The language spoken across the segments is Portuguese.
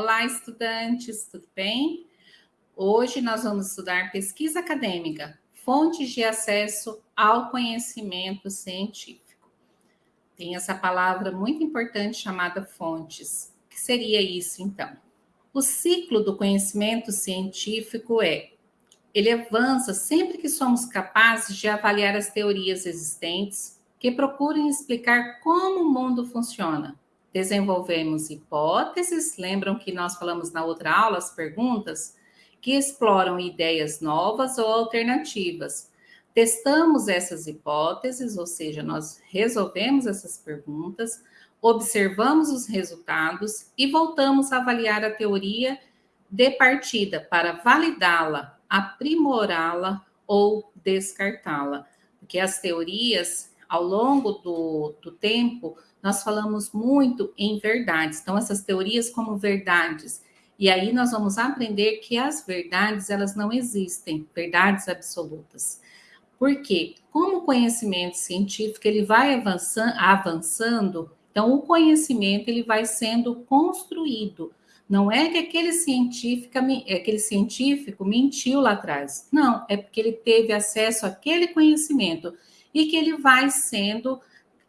Olá, estudantes, tudo bem? Hoje nós vamos estudar pesquisa acadêmica, fontes de acesso ao conhecimento científico. Tem essa palavra muito importante chamada fontes. O que seria isso, então? O ciclo do conhecimento científico é ele avança sempre que somos capazes de avaliar as teorias existentes que procurem explicar como o mundo funciona. Desenvolvemos hipóteses, lembram que nós falamos na outra aula as perguntas, que exploram ideias novas ou alternativas. Testamos essas hipóteses, ou seja, nós resolvemos essas perguntas, observamos os resultados e voltamos a avaliar a teoria de partida para validá-la aprimorá-la ou descartá-la. Porque as teorias, ao longo do, do tempo, nós falamos muito em verdades. Então, essas teorias como verdades. E aí nós vamos aprender que as verdades, elas não existem, verdades absolutas. Por quê? Como o conhecimento científico ele vai avançando, avançando, então o conhecimento ele vai sendo construído não é que aquele científico, aquele científico mentiu lá atrás. Não, é porque ele teve acesso àquele conhecimento e que ele vai sendo,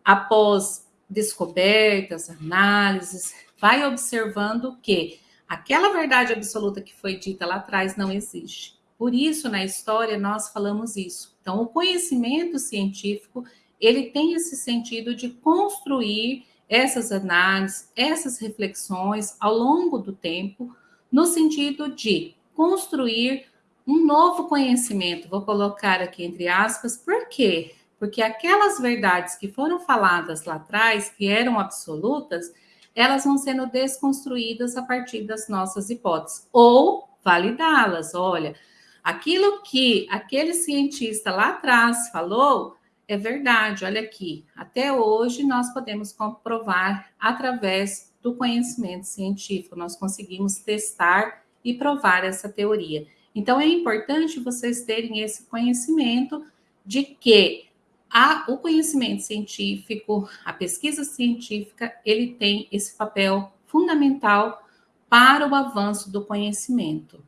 após descobertas, análises, vai observando que aquela verdade absoluta que foi dita lá atrás não existe. Por isso, na história, nós falamos isso. Então, o conhecimento científico, ele tem esse sentido de construir essas análises, essas reflexões ao longo do tempo, no sentido de construir um novo conhecimento. Vou colocar aqui entre aspas, por quê? Porque aquelas verdades que foram faladas lá atrás, que eram absolutas, elas vão sendo desconstruídas a partir das nossas hipóteses, ou validá-las. Olha, aquilo que aquele cientista lá atrás falou é verdade, olha aqui, até hoje nós podemos comprovar através do conhecimento científico, nós conseguimos testar e provar essa teoria. Então, é importante vocês terem esse conhecimento de que a, o conhecimento científico, a pesquisa científica, ele tem esse papel fundamental para o avanço do conhecimento.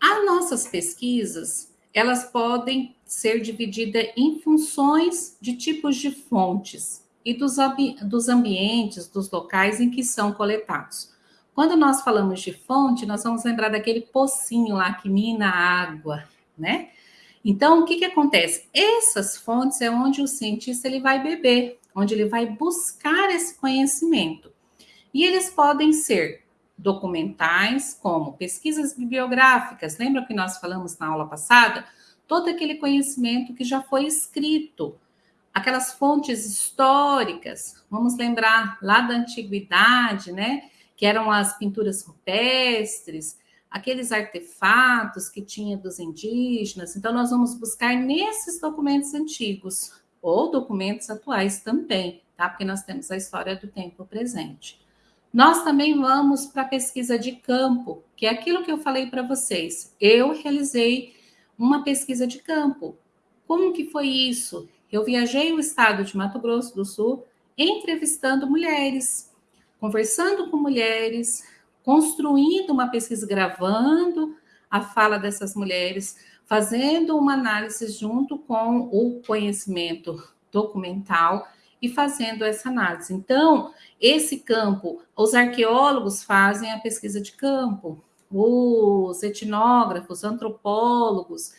As nossas pesquisas, elas podem ser divididas em funções de tipos de fontes e dos, dos ambientes, dos locais em que são coletados. Quando nós falamos de fonte, nós vamos lembrar daquele pocinho lá que mina água, né? Então, o que, que acontece? Essas fontes é onde o cientista ele vai beber, onde ele vai buscar esse conhecimento. E eles podem ser documentais, como pesquisas bibliográficas. Lembra que nós falamos na aula passada? Todo aquele conhecimento que já foi escrito, aquelas fontes históricas. Vamos lembrar lá da antiguidade, né? Que eram as pinturas rupestres, aqueles artefatos que tinha dos indígenas. Então, nós vamos buscar nesses documentos antigos, ou documentos atuais também, tá? Porque nós temos a história do tempo presente. Nós também vamos para a pesquisa de campo, que é aquilo que eu falei para vocês. Eu realizei uma pesquisa de campo. Como que foi isso? Eu viajei o estado de Mato Grosso do Sul entrevistando mulheres, conversando com mulheres, construindo uma pesquisa, gravando a fala dessas mulheres, fazendo uma análise junto com o conhecimento documental e fazendo essa análise. Então, esse campo, os arqueólogos fazem a pesquisa de campo, os etnógrafos, antropólogos,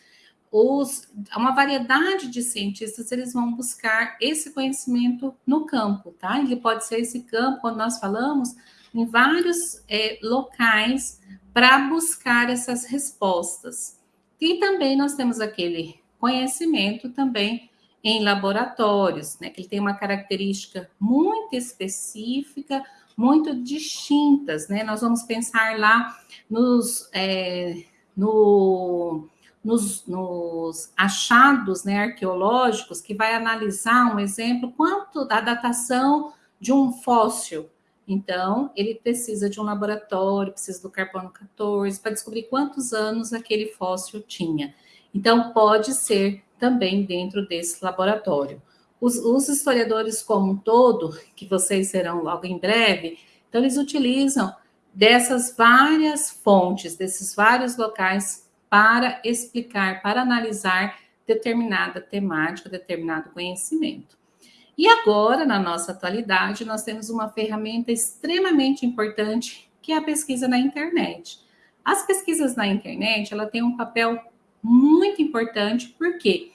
os, uma variedade de cientistas, eles vão buscar esse conhecimento no campo, tá? Ele pode ser esse campo, quando nós falamos, em vários é, locais para buscar essas respostas. E também nós temos aquele conhecimento também em laboratórios, né, que ele tem uma característica muito específica, muito distintas, né? Nós vamos pensar lá nos, é, no, nos, nos, achados né, arqueológicos, que vai analisar um exemplo, quanto da datação de um fóssil. Então, ele precisa de um laboratório, precisa do carbono 14, para descobrir quantos anos aquele fóssil tinha. Então, pode ser também dentro desse laboratório. Os, os, historiadores como um todo, que vocês serão logo em breve, então eles utilizam dessas várias fontes, desses vários locais para explicar, para analisar determinada temática, determinado conhecimento. E agora, na nossa atualidade, nós temos uma ferramenta extremamente importante, que é a pesquisa na internet. As pesquisas na internet, ela tem um papel muito importante, porque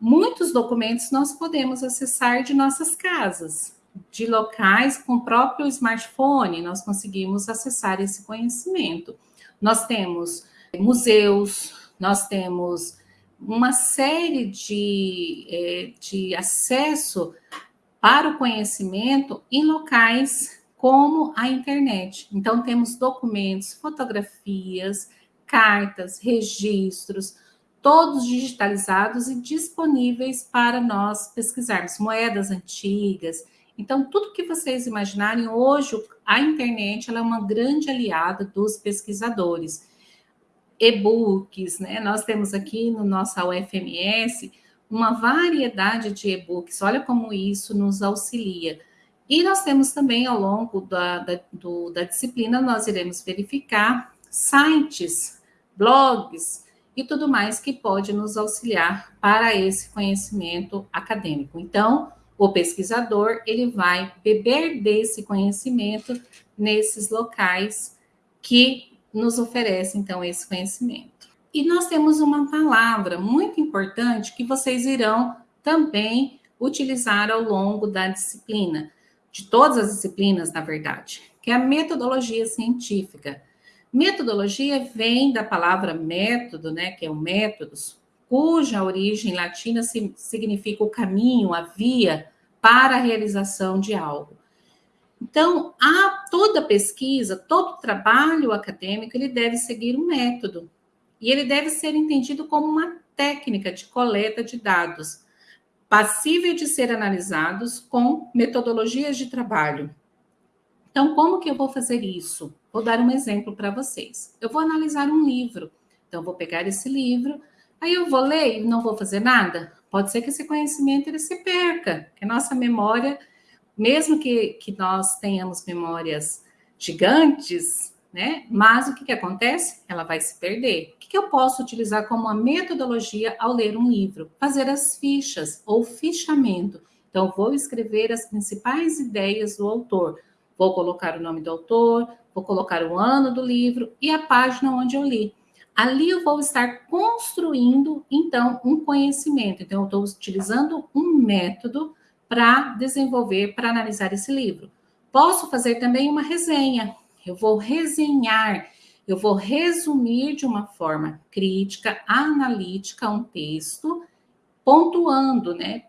muitos documentos nós podemos acessar de nossas casas, de locais com o próprio smartphone, nós conseguimos acessar esse conhecimento. Nós temos museus, nós temos uma série de, é, de acesso para o conhecimento em locais como a internet. Então, temos documentos, fotografias, cartas, registros, todos digitalizados e disponíveis para nós pesquisarmos. Moedas antigas. Então, tudo que vocês imaginarem, hoje a internet é uma grande aliada dos pesquisadores e-books, né? Nós temos aqui no nossa UFMS uma variedade de e-books, olha como isso nos auxilia. E nós temos também, ao longo da, da, do, da disciplina, nós iremos verificar sites, blogs e tudo mais que pode nos auxiliar para esse conhecimento acadêmico. Então, o pesquisador, ele vai beber desse conhecimento nesses locais que nos oferece, então, esse conhecimento. E nós temos uma palavra muito importante que vocês irão também utilizar ao longo da disciplina, de todas as disciplinas, na verdade, que é a metodologia científica. Metodologia vem da palavra método, né, que é o métodos, cuja origem latina significa o caminho, a via para a realização de algo. Então, a toda pesquisa, todo trabalho acadêmico, ele deve seguir um método. E ele deve ser entendido como uma técnica de coleta de dados, passível de ser analisados com metodologias de trabalho. Então, como que eu vou fazer isso? Vou dar um exemplo para vocês. Eu vou analisar um livro. Então, vou pegar esse livro, aí eu vou ler e não vou fazer nada? Pode ser que esse conhecimento ele se perca, que a nossa memória mesmo que, que nós tenhamos memórias gigantes, né? Mas o que, que acontece? Ela vai se perder. O que, que eu posso utilizar como uma metodologia ao ler um livro? Fazer as fichas ou fichamento. Então, vou escrever as principais ideias do autor. Vou colocar o nome do autor, vou colocar o ano do livro e a página onde eu li. Ali eu vou estar construindo, então, um conhecimento. Então, eu estou utilizando um método para desenvolver, para analisar esse livro. Posso fazer também uma resenha. Eu vou resenhar, eu vou resumir de uma forma crítica, analítica um texto, pontuando, né,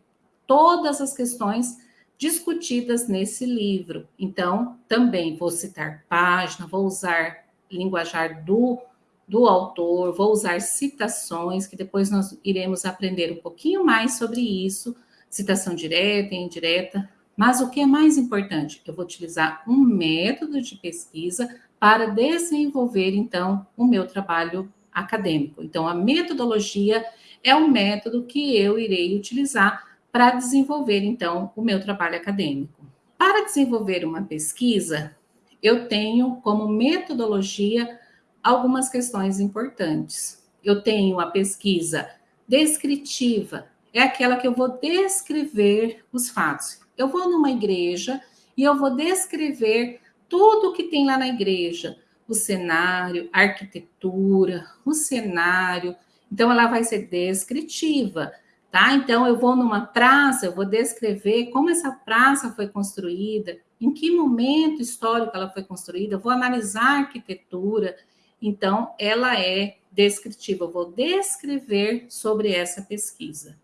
todas as questões discutidas nesse livro. Então, também vou citar página, vou usar linguajar do do autor, vou usar citações, que depois nós iremos aprender um pouquinho mais sobre isso citação direta e indireta. Mas o que é mais importante? Eu vou utilizar um método de pesquisa para desenvolver, então, o meu trabalho acadêmico. Então, a metodologia é o método que eu irei utilizar para desenvolver, então, o meu trabalho acadêmico. Para desenvolver uma pesquisa, eu tenho como metodologia algumas questões importantes. Eu tenho a pesquisa descritiva, é aquela que eu vou descrever os fatos. Eu vou numa igreja e eu vou descrever tudo o que tem lá na igreja, o cenário, a arquitetura, o cenário. Então, ela vai ser descritiva, tá? Então, eu vou numa praça, eu vou descrever como essa praça foi construída, em que momento histórico ela foi construída, eu vou analisar a arquitetura. Então, ela é descritiva, eu vou descrever sobre essa pesquisa.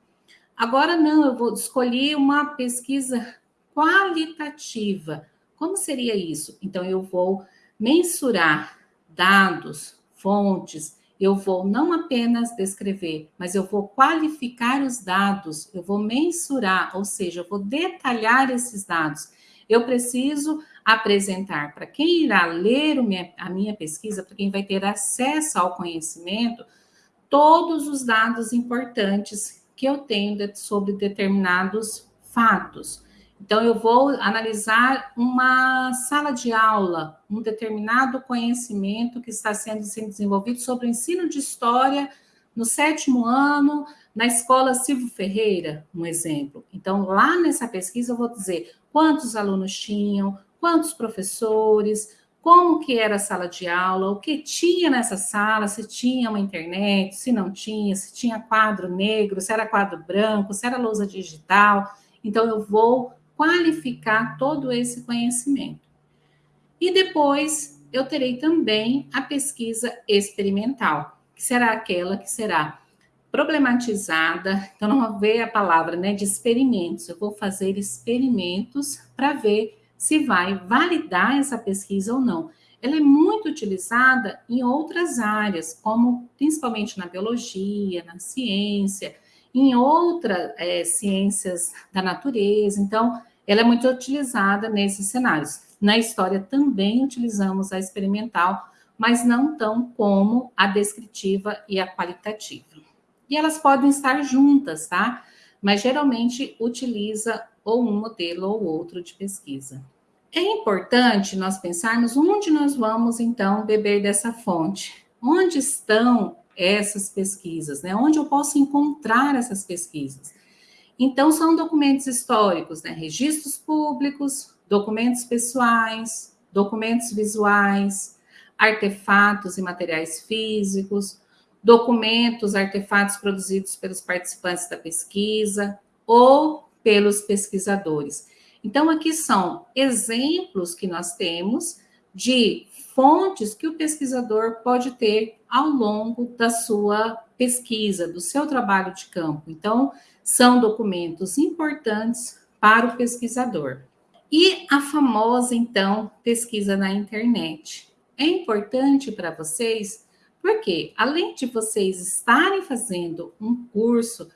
Agora não, eu vou escolher uma pesquisa qualitativa. Como seria isso? Então, eu vou mensurar dados, fontes, eu vou não apenas descrever, mas eu vou qualificar os dados, eu vou mensurar, ou seja, eu vou detalhar esses dados. Eu preciso apresentar para quem irá ler a minha pesquisa, para quem vai ter acesso ao conhecimento, todos os dados importantes que eu tenho sobre determinados fatos. Então, eu vou analisar uma sala de aula, um determinado conhecimento que está sendo, sendo desenvolvido sobre o ensino de história no sétimo ano, na escola Silvio Ferreira, um exemplo. Então, lá nessa pesquisa, eu vou dizer quantos alunos tinham, quantos professores, como que era a sala de aula, o que tinha nessa sala, se tinha uma internet, se não tinha, se tinha quadro negro, se era quadro branco, se era lousa digital. Então, eu vou qualificar todo esse conhecimento. E depois, eu terei também a pesquisa experimental, que será aquela que será problematizada, então não vou ver a palavra né, de experimentos, eu vou fazer experimentos para ver se vai validar essa pesquisa ou não. Ela é muito utilizada em outras áreas, como principalmente na biologia, na ciência, em outras é, ciências da natureza. Então, ela é muito utilizada nesses cenários. Na história também utilizamos a experimental, mas não tão como a descritiva e a qualitativa. E elas podem estar juntas, tá? Mas geralmente utiliza ou um modelo ou outro de pesquisa. É importante nós pensarmos onde nós vamos, então, beber dessa fonte. Onde estão essas pesquisas, né? Onde eu posso encontrar essas pesquisas? Então, são documentos históricos, né? Registros públicos, documentos pessoais, documentos visuais, artefatos e materiais físicos, documentos, artefatos produzidos pelos participantes da pesquisa ou pelos pesquisadores. Então, aqui são exemplos que nós temos de fontes que o pesquisador pode ter ao longo da sua pesquisa, do seu trabalho de campo. Então, são documentos importantes para o pesquisador. E a famosa, então, pesquisa na internet. É importante para vocês porque, além de vocês estarem fazendo um curso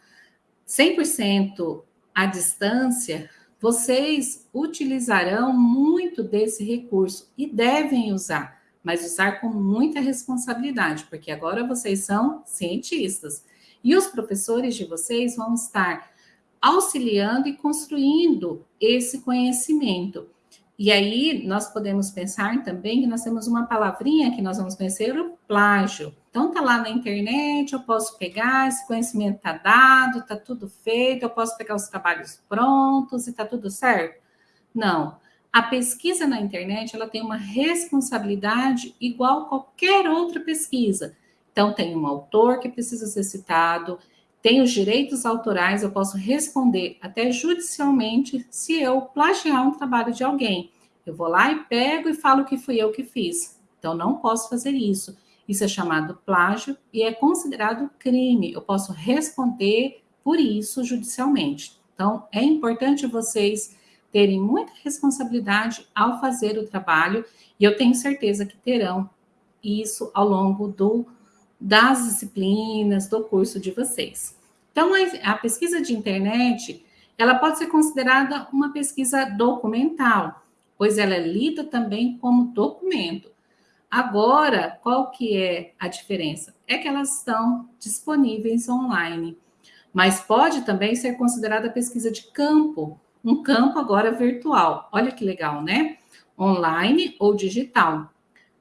100% à distância, vocês utilizarão muito desse recurso e devem usar, mas usar com muita responsabilidade, porque agora vocês são cientistas e os professores de vocês vão estar auxiliando e construindo esse conhecimento. E aí nós podemos pensar também que nós temos uma palavrinha que nós vamos conhecer, o plágio. Então tá lá na internet, eu posso pegar, esse conhecimento tá dado, tá tudo feito, eu posso pegar os trabalhos prontos e tá tudo certo? Não. A pesquisa na internet, ela tem uma responsabilidade igual a qualquer outra pesquisa. Então tem um autor que precisa ser citado, tem os direitos autorais, eu posso responder até judicialmente se eu plagiar um trabalho de alguém. Eu vou lá e pego e falo que fui eu que fiz. Então, não posso fazer isso. Isso é chamado plágio e é considerado crime. Eu posso responder por isso judicialmente. Então, é importante vocês terem muita responsabilidade ao fazer o trabalho e eu tenho certeza que terão isso ao longo do das disciplinas do curso de vocês. Então, a pesquisa de internet, ela pode ser considerada uma pesquisa documental, pois ela é lida também como documento. Agora, qual que é a diferença? É que elas estão disponíveis online, mas pode também ser considerada pesquisa de campo, um campo agora virtual. Olha que legal, né? Online ou digital.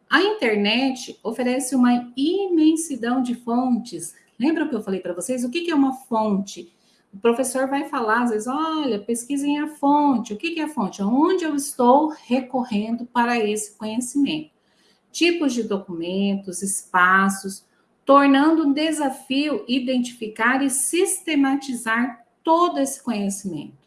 A internet oferece uma imensidão de fontes. Lembra que eu falei para vocês? O que é uma fonte? O professor vai falar, às vezes, olha, pesquisem a fonte. O que é a fonte? Onde eu estou recorrendo para esse conhecimento? Tipos de documentos, espaços, tornando um desafio identificar e sistematizar todo esse conhecimento.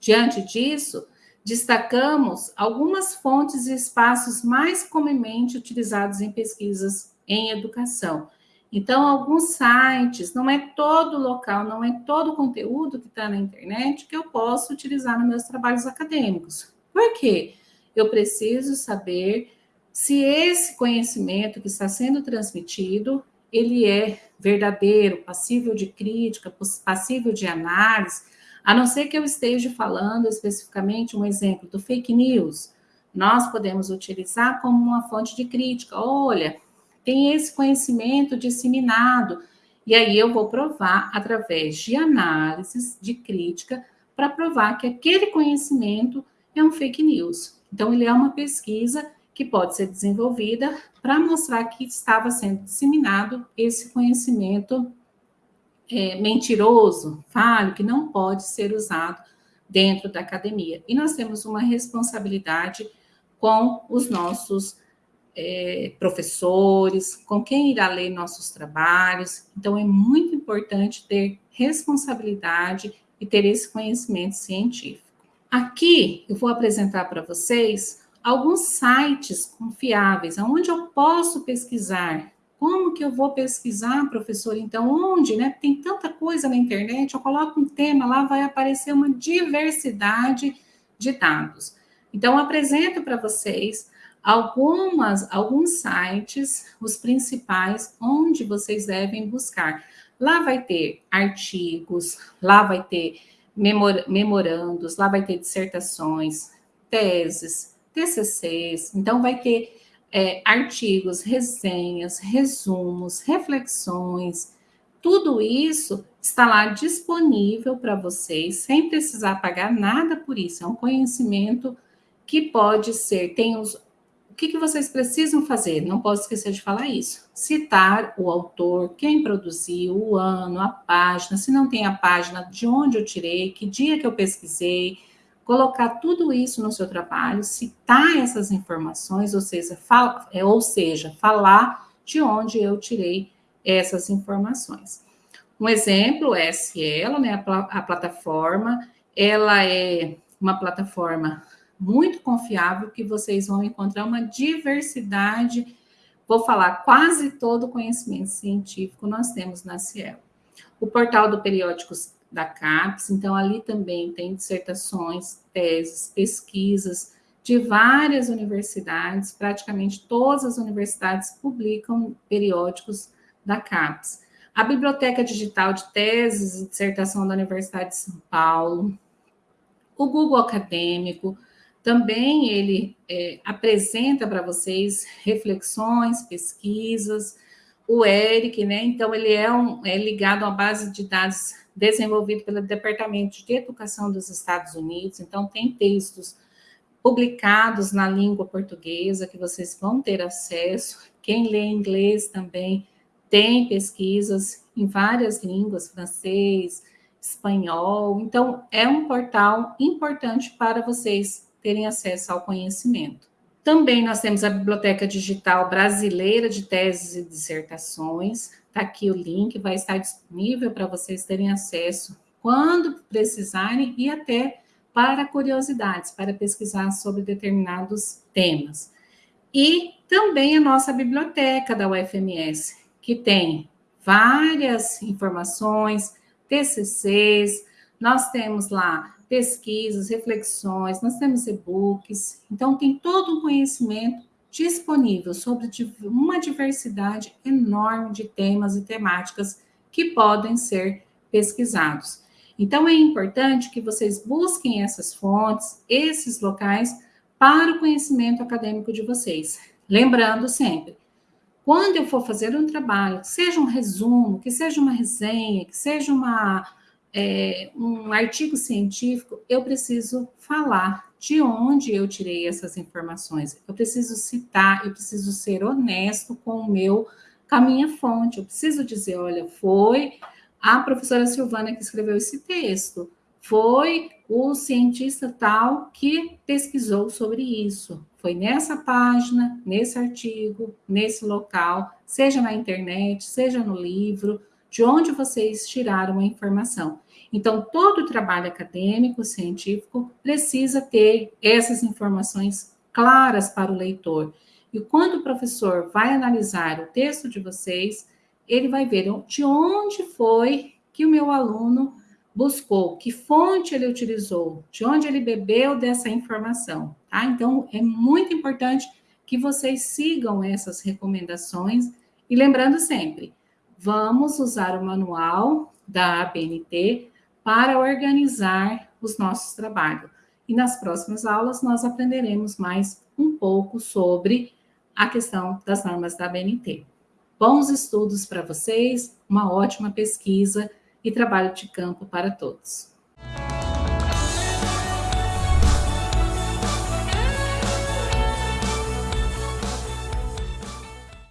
Diante disso, destacamos algumas fontes e espaços mais comumente utilizados em pesquisas em educação. Então, alguns sites, não é todo local, não é todo conteúdo que está na internet que eu posso utilizar nos meus trabalhos acadêmicos. Por quê? Eu preciso saber se esse conhecimento que está sendo transmitido, ele é verdadeiro, passível de crítica, passível de análise, a não ser que eu esteja falando especificamente um exemplo do fake news, nós podemos utilizar como uma fonte de crítica. Olha, tem esse conhecimento disseminado, e aí eu vou provar através de análises, de crítica, para provar que aquele conhecimento é um fake news. Então, ele é uma pesquisa que pode ser desenvolvida para mostrar que estava sendo disseminado esse conhecimento é, mentiroso, falho, que não pode ser usado dentro da academia. E nós temos uma responsabilidade com os nossos é, professores, com quem irá ler nossos trabalhos. Então, é muito importante ter responsabilidade e ter esse conhecimento científico. Aqui eu vou apresentar para vocês alguns sites confiáveis, onde eu posso pesquisar. Como que eu vou pesquisar, professor? Então, onde, né? Tem tanta coisa na internet, eu coloco um tema lá, vai aparecer uma diversidade de dados. Então, apresento para vocês algumas, alguns sites, os principais, onde vocês devem buscar. Lá vai ter artigos, lá vai ter memor memorandos, lá vai ter dissertações, teses, TCCs, então vai ter é, artigos, resenhas, resumos, reflexões, tudo isso está lá disponível para vocês, sem precisar pagar nada por isso. É um conhecimento que pode ser, tem os. O que, que vocês precisam fazer? Não posso esquecer de falar isso. Citar o autor, quem produziu, o ano, a página, se não tem a página, de onde eu tirei, que dia que eu pesquisei, colocar tudo isso no seu trabalho, citar essas informações, ou seja, fala, é, ou seja, falar de onde eu tirei essas informações. Um exemplo é Cielo, né, a, a plataforma, ela é uma plataforma muito confiável que vocês vão encontrar uma diversidade, vou falar quase todo o conhecimento científico nós temos na Cielo. O portal do Periódicos da CAPES, então ali também tem dissertações, teses, pesquisas de várias universidades, praticamente todas as universidades publicam periódicos da CAPES. A Biblioteca Digital de Teses e Dissertação da Universidade de São Paulo, o Google Acadêmico, também ele é, apresenta para vocês reflexões, pesquisas, o ERIC, né? Então, ele é, um, é ligado uma base de dados desenvolvido pelo Departamento de Educação dos Estados Unidos. Então, tem textos publicados na língua portuguesa que vocês vão ter acesso. Quem lê inglês também tem pesquisas em várias línguas, francês, espanhol. Então, é um portal importante para vocês terem acesso ao conhecimento. Também nós temos a Biblioteca Digital Brasileira de Teses e Dissertações. Está aqui o link, vai estar disponível para vocês terem acesso quando precisarem e até para curiosidades, para pesquisar sobre determinados temas. E também a nossa biblioteca da UFMS, que tem várias informações, TCCs, nós temos lá pesquisas, reflexões, nós temos e-books, então tem todo um conhecimento disponível sobre uma diversidade enorme de temas e temáticas que podem ser pesquisados. Então é importante que vocês busquem essas fontes, esses locais para o conhecimento acadêmico de vocês. Lembrando sempre, quando eu for fazer um trabalho, seja um resumo, que seja uma resenha, que seja uma é, um artigo científico, eu preciso falar de onde eu tirei essas informações. Eu preciso citar, eu preciso ser honesto com o meu, com a minha fonte. Eu preciso dizer, olha, foi a professora Silvana que escreveu esse texto, foi o cientista tal que pesquisou sobre isso. Foi nessa página, nesse artigo, nesse local, seja na internet, seja no livro, de onde vocês tiraram a informação. Então, todo trabalho acadêmico, científico, precisa ter essas informações claras para o leitor. E quando o professor vai analisar o texto de vocês, ele vai ver de onde foi que o meu aluno buscou, que fonte ele utilizou, de onde ele bebeu dessa informação, tá? Então, é muito importante que vocês sigam essas recomendações e lembrando sempre, vamos usar o manual da ABNT para organizar os nossos trabalhos. E nas próximas aulas nós aprenderemos mais um pouco sobre a questão das normas da BNT. Bons estudos para vocês, uma ótima pesquisa e trabalho de campo para todos.